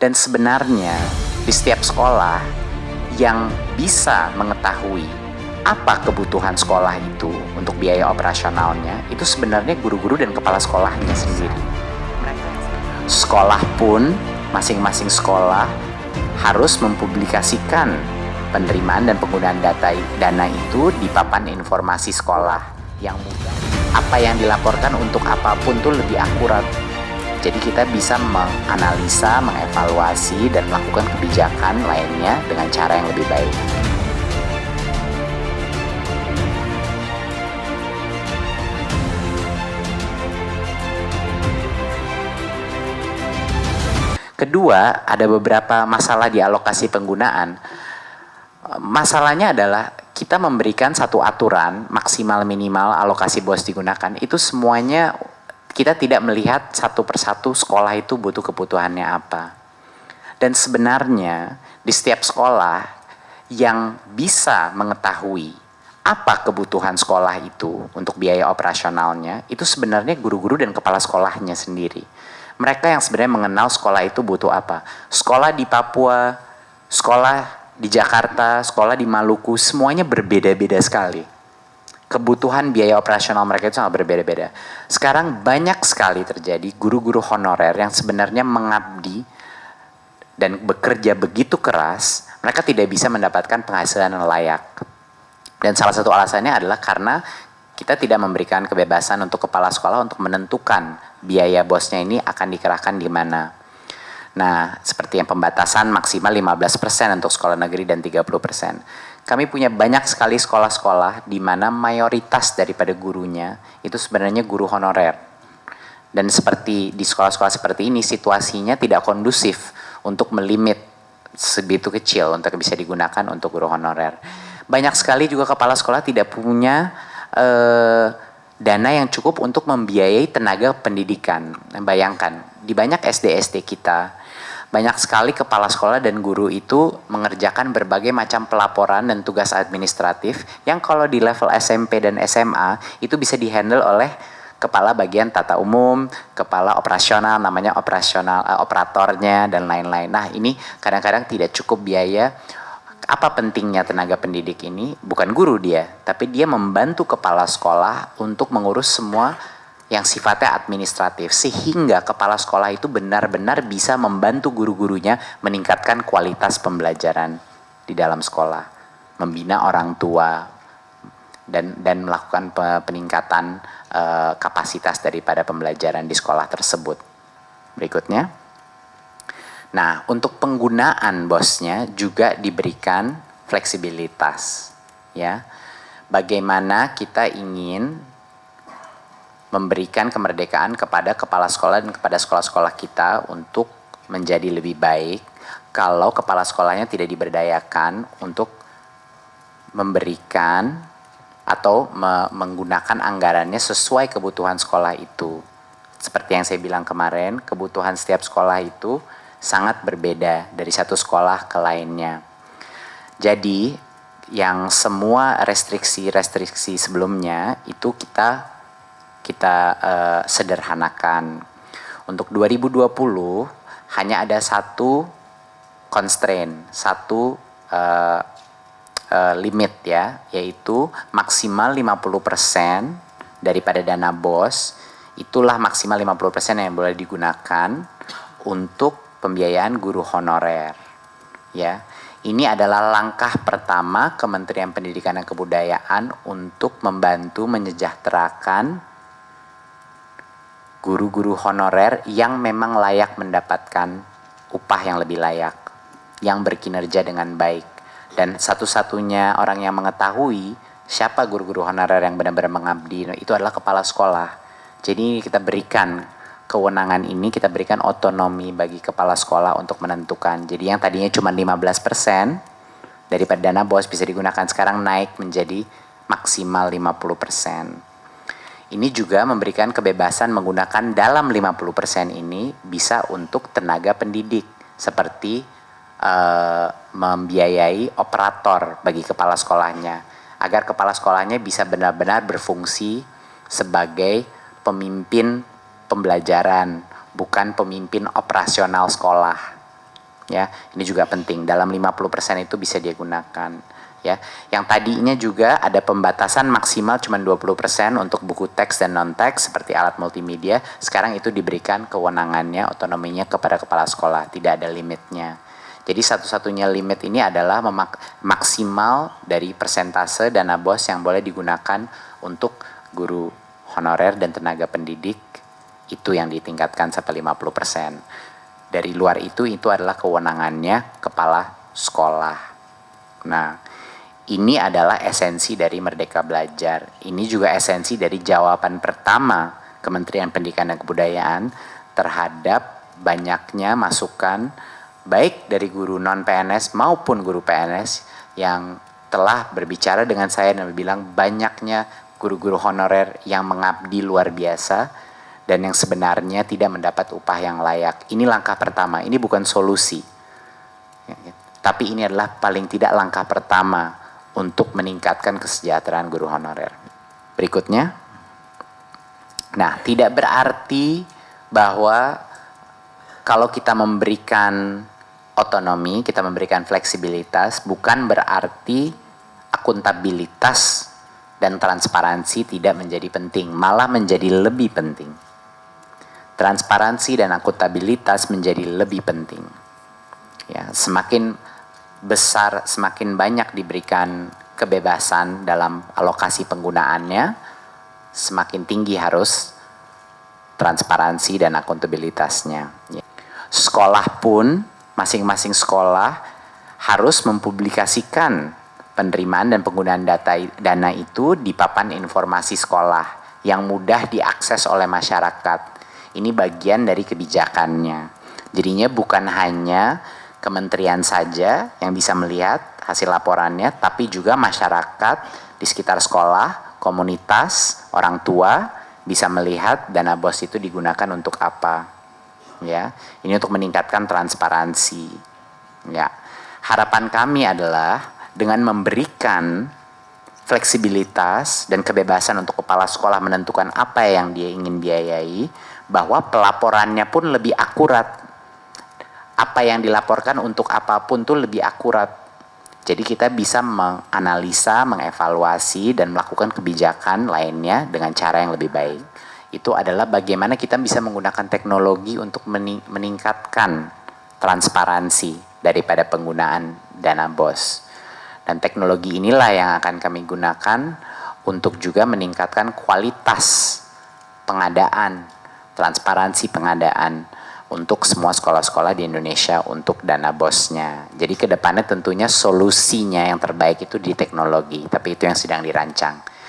Dan sebenarnya di setiap sekolah yang bisa mengetahui apa kebutuhan sekolah itu untuk biaya operasionalnya itu sebenarnya guru-guru dan kepala sekolahnya sendiri. Sekolah pun masing-masing sekolah harus mempublikasikan penerimaan dan penggunaan data dana itu di papan informasi sekolah yang mudah. Apa yang dilaporkan untuk apa pun tuh lebih akurat jadi kita bisa menganalisa, mengevaluasi, dan melakukan kebijakan lainnya dengan cara yang lebih baik. Kedua, ada beberapa masalah di alokasi penggunaan. Masalahnya adalah kita memberikan satu aturan maksimal minimal alokasi bos digunakan itu semuanya kita tidak melihat satu persatu sekolah itu butuh kebutuhannya apa. Dan sebenarnya di setiap sekolah yang bisa mengetahui apa kebutuhan sekolah itu untuk biaya operasionalnya, itu sebenarnya guru-guru dan kepala sekolahnya sendiri. Mereka yang sebenarnya mengenal sekolah itu butuh apa. Sekolah di Papua, sekolah di Jakarta, sekolah di Maluku, semuanya berbeda-beda sekali kebutuhan biaya operasional mereka itu sangat berbeda-beda. Sekarang banyak sekali terjadi guru-guru honorer yang sebenarnya mengabdi dan bekerja begitu keras, mereka tidak bisa mendapatkan penghasilan yang layak. Dan salah satu alasannya adalah karena kita tidak memberikan kebebasan untuk kepala sekolah untuk menentukan biaya bosnya ini akan dikerahkan di mana. Nah, seperti yang pembatasan maksimal 15% untuk sekolah negeri dan 30% kami punya banyak sekali sekolah-sekolah di mana mayoritas daripada gurunya itu sebenarnya guru honorer. Dan seperti di sekolah-sekolah seperti ini situasinya tidak kondusif untuk melimit sebegitu kecil untuk bisa digunakan untuk guru honorer. Banyak sekali juga kepala sekolah tidak punya eh, dana yang cukup untuk membiayai tenaga pendidikan. Bayangkan, di banyak SD-SD kita banyak sekali kepala sekolah dan guru itu mengerjakan berbagai macam pelaporan dan tugas administratif yang kalau di level SMP dan SMA itu bisa dihandle oleh kepala bagian tata umum, kepala operasional namanya operasional uh, operatornya dan lain-lain. Nah, ini kadang-kadang tidak cukup biaya. Apa pentingnya tenaga pendidik ini? Bukan guru dia, tapi dia membantu kepala sekolah untuk mengurus semua yang sifatnya administratif sehingga kepala sekolah itu benar-benar bisa membantu guru-gurunya meningkatkan kualitas pembelajaran di dalam sekolah, membina orang tua dan dan melakukan peningkatan uh, kapasitas daripada pembelajaran di sekolah tersebut. Berikutnya. Nah, untuk penggunaan bosnya juga diberikan fleksibilitas ya. Bagaimana kita ingin memberikan kemerdekaan kepada kepala sekolah dan kepada sekolah-sekolah kita untuk menjadi lebih baik kalau kepala sekolahnya tidak diberdayakan untuk memberikan atau me menggunakan anggarannya sesuai kebutuhan sekolah itu. Seperti yang saya bilang kemarin, kebutuhan setiap sekolah itu sangat berbeda dari satu sekolah ke lainnya. Jadi, yang semua restriksi-restriksi sebelumnya itu kita kita uh, sederhanakan. Untuk 2020 hanya ada satu constraint, satu uh, uh, limit ya, yaitu maksimal 50% daripada dana BOS, itulah maksimal 50% yang boleh digunakan untuk pembiayaan guru honorer. Ya. Ini adalah langkah pertama Kementerian Pendidikan dan Kebudayaan untuk membantu menyejahterakan guru-guru honorer yang memang layak mendapatkan upah yang lebih layak, yang berkinerja dengan baik. Dan satu-satunya orang yang mengetahui siapa guru-guru honorer yang benar-benar mengabdi itu adalah kepala sekolah. Jadi kita berikan kewenangan ini, kita berikan otonomi bagi kepala sekolah untuk menentukan. Jadi yang tadinya cuma 15% daripada dana bos bisa digunakan sekarang naik menjadi maksimal 50%. Ini juga memberikan kebebasan menggunakan dalam 50% ini bisa untuk tenaga pendidik seperti uh, membiayai operator bagi kepala sekolahnya agar kepala sekolahnya bisa benar-benar berfungsi sebagai pemimpin pembelajaran bukan pemimpin operasional sekolah ya. Ini juga penting. Dalam 50% itu bisa dia gunakan ya. Yang tadinya juga ada pembatasan maksimal cuma 20% untuk buku teks dan non teks seperti alat multimedia, sekarang itu diberikan kewenangannya, otonominya kepada kepala sekolah, tidak ada limitnya. Jadi satu-satunya limit ini adalah maksimal dari persentase dana BOS yang boleh digunakan untuk guru honorer dan tenaga pendidik itu yang ditingkatkan sampai 50%. Dari luar itu itu adalah kewenangannya kepala sekolah. Nah, ini adalah esensi dari Merdeka Belajar. Ini juga esensi dari jawaban pertama Kementerian Pendidikan dan Kebudayaan terhadap banyaknya masukan baik dari guru non PNS maupun guru PNS yang telah berbicara dengan saya dan bilang banyaknya guru-guru honorer yang mengabdi luar biasa dan yang sebenarnya tidak mendapat upah yang layak. Ini langkah pertama, ini bukan solusi. Tapi ini adalah paling tidak langkah pertama untuk meningkatkan kesejahteraan guru honorer. Berikutnya. Nah, tidak berarti bahwa kalau kita memberikan otonomi, kita memberikan fleksibilitas, bukan berarti akuntabilitas dan transparansi tidak menjadi penting, malah menjadi lebih penting. Transparansi dan akuntabilitas menjadi lebih penting. Ya, semakin besar, semakin banyak diberikan kebebasan dalam alokasi penggunaannya, semakin tinggi harus transparansi dan akuntabilitasnya. Ya. Sekolah pun masing-masing sekolah harus mempublikasikan penerimaan dan penggunaan data dana itu di papan informasi sekolah yang mudah diakses oleh masyarakat. Ini bagian dari kebijakannya. Jadinya bukan hanya kementerian saja yang bisa melihat hasil laporannya, tapi juga masyarakat di sekitar sekolah, komunitas, orang tua bisa melihat dana BOS itu digunakan untuk apa ya. Ini untuk meningkatkan transparansi. Ya. Harapan kami adalah dengan memberikan fleksibilitas dan kebebasan untuk kepala sekolah menentukan apa yang dia ingin biayai, bahwa pelaporannya pun lebih akurat. Apa yang dilaporkan untuk apa pun tuh lebih akurat. Jadi kita bisa menganalisa, mengevaluasi, dan melakukan kebijakan lainnya dengan cara yang lebih baik itu adalah bagaimana kita bisa menggunakan teknologi untuk meningkatkan transparansi daripada penggunaan dana BOS. Dan teknologi inilah yang akan kami gunakan untuk juga meningkatkan kualitas pengadaan, transparansi pengadaan untuk semua sekolah-sekolah di Indonesia untuk dana bosnya. Jadi ke depannya tentunya solusinya yang terbaik itu di teknologi, tapi itu yang sedang dirancang.